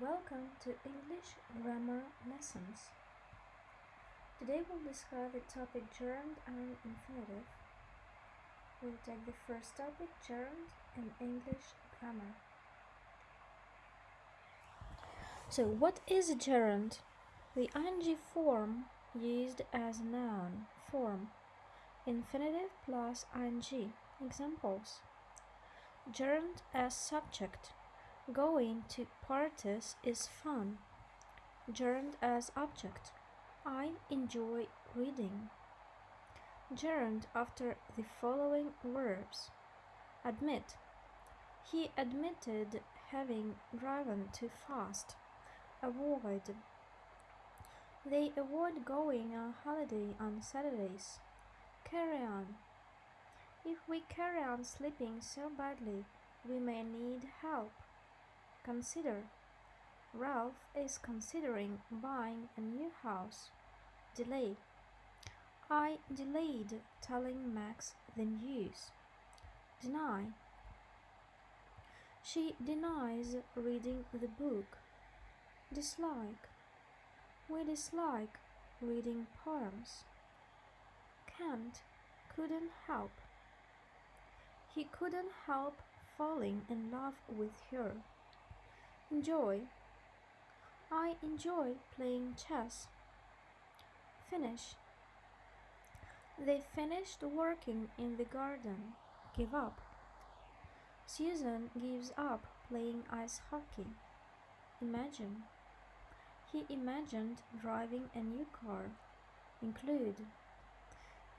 Welcome to English Grammar Lessons. Today we'll discuss the topic gerund and infinitive. We'll take the first topic, gerund in English grammar. So, what is a gerund? The ing form used as a noun form. Infinitive plus ing. Examples. Gerund as subject Going to parties is fun. Gerund as object. I enjoy reading. Gerund after the following verbs. Admit. He admitted having driven too fast. Avoid. They avoid going on holiday on Saturdays. Carry on. If we carry on sleeping so badly, we may need help. Consider. Ralph is considering buying a new house. Delay. I delayed telling Max the news. Deny. She denies reading the book. Dislike. We dislike reading poems. Can't, couldn't help. He couldn't help falling in love with her. Enjoy. I enjoy playing chess. Finish. They finished working in the garden. Give up. Susan gives up playing ice hockey. Imagine. He imagined driving a new car. Include.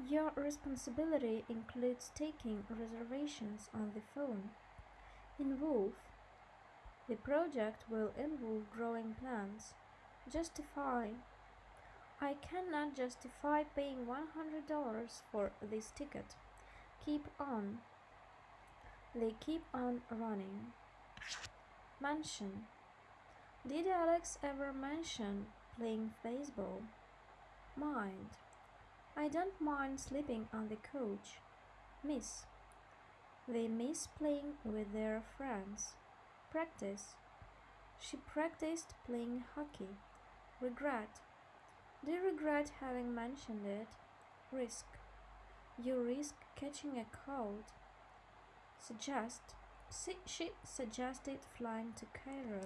Your responsibility includes taking reservations on the phone. Involve. The project will involve growing plants. Justify. I cannot justify paying $100 for this ticket. Keep on. They keep on running. Mention. Did Alex ever mention playing baseball? Mind. I don't mind sleeping on the couch. Miss. They miss playing with their friends. Practice. She practiced playing hockey. Regret. Do you regret having mentioned it? Risk. You risk catching a cold. Suggest. She suggested flying to Cairo.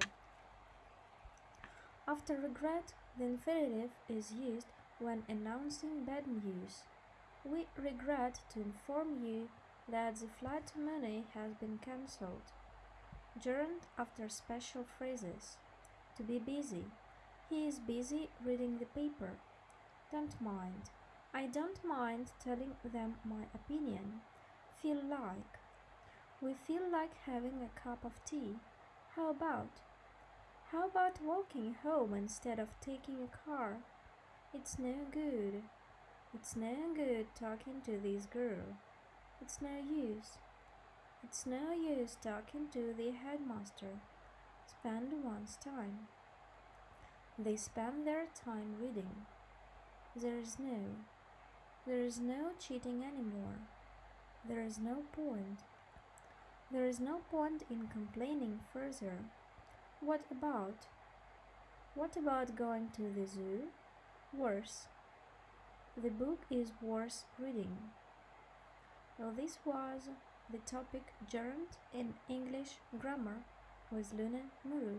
After regret, the infinitive is used when announcing bad news. We regret to inform you that the flight to Munich has been cancelled. Gerund after special phrases. To be busy. He is busy reading the paper. Don't mind. I don't mind telling them my opinion. Feel like. We feel like having a cup of tea. How about? How about walking home instead of taking a car? It's no good. It's no good talking to this girl. It's no use. It's no use talking to the headmaster. Spend one's time. They spend their time reading. There is no. There is no cheating anymore. There is no point. There is no point in complaining further. What about? What about going to the zoo? Worse. The book is worth reading. Well, this was the topic gerund in English grammar with Luna Muru.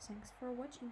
Thanks for watching.